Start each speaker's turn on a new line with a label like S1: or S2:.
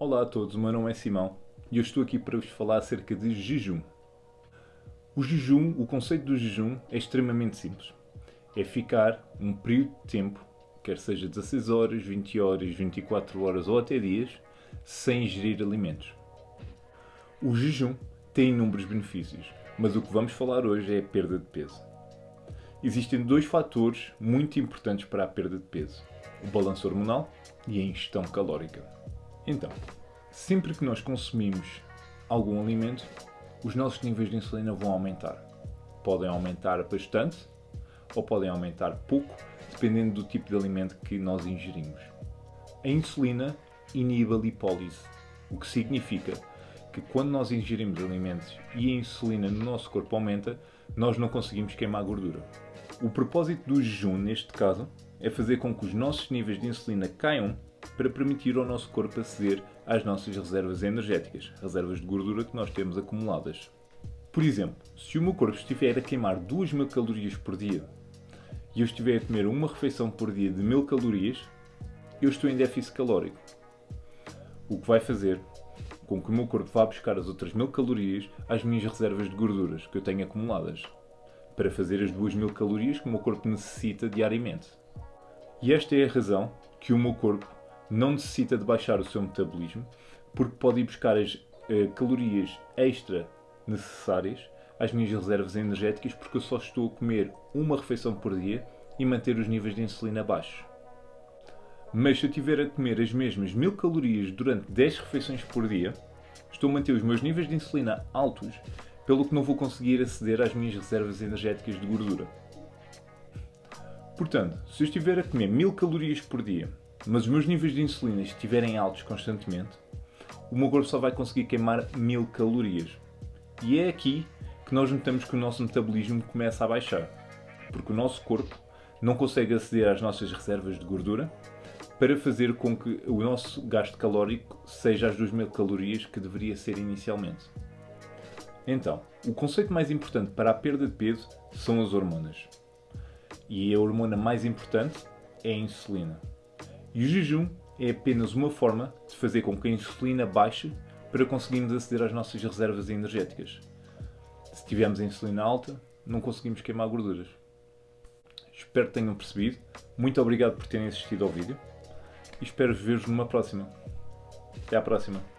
S1: Olá a todos, o meu nome é Simão e eu estou aqui para vos falar acerca de jejum. O jejum, o conceito do jejum é extremamente simples. É ficar um período de tempo, quer seja 16 horas, 20 horas, 24 horas ou até dias, sem ingerir alimentos. O jejum tem inúmeros benefícios, mas o que vamos falar hoje é a perda de peso. Existem dois fatores muito importantes para a perda de peso: o balanço hormonal e a ingestão calórica. Então, sempre que nós consumimos algum alimento, os nossos níveis de insulina vão aumentar. Podem aumentar bastante ou podem aumentar pouco, dependendo do tipo de alimento que nós ingerimos. A insulina inibe a lipólise, o que significa que quando nós ingerimos alimentos e a insulina no nosso corpo aumenta, nós não conseguimos queimar gordura. O propósito do jejum, neste caso, é fazer com que os nossos níveis de insulina caiam para permitir ao nosso corpo aceder às nossas reservas energéticas, reservas de gordura que nós temos acumuladas. Por exemplo, se o meu corpo estiver a queimar 2.000 calorias por dia e eu estiver a comer uma refeição por dia de 1.000 calorias, eu estou em déficit calórico. O que vai fazer com que o meu corpo vá buscar as outras 1.000 calorias às minhas reservas de gorduras que eu tenho acumuladas para fazer as 2.000 calorias que o meu corpo necessita diariamente. E esta é a razão que o meu corpo não necessita de baixar o seu metabolismo, porque pode ir buscar as uh, calorias extra necessárias às minhas reservas energéticas, porque eu só estou a comer uma refeição por dia e manter os níveis de insulina baixos. Mas se eu estiver a comer as mesmas 1000 calorias durante 10 refeições por dia, estou a manter os meus níveis de insulina altos, pelo que não vou conseguir aceder às minhas reservas energéticas de gordura. Portanto, se eu estiver a comer 1000 calorias por dia, mas os meus níveis de insulina estiverem altos constantemente, o meu corpo só vai conseguir queimar 1000 calorias. E é aqui que nós notamos que o nosso metabolismo começa a baixar, porque o nosso corpo não consegue aceder às nossas reservas de gordura para fazer com que o nosso gasto calórico seja as 2000 calorias que deveria ser inicialmente. Então, o conceito mais importante para a perda de peso são as hormonas e a hormona mais importante é a insulina. E o jejum é apenas uma forma de fazer com que a insulina baixe para conseguirmos aceder às nossas reservas energéticas. Se tivermos a insulina alta, não conseguimos queimar gorduras. Espero que tenham percebido. Muito obrigado por terem assistido ao vídeo e espero ver-vos numa próxima. Até à próxima.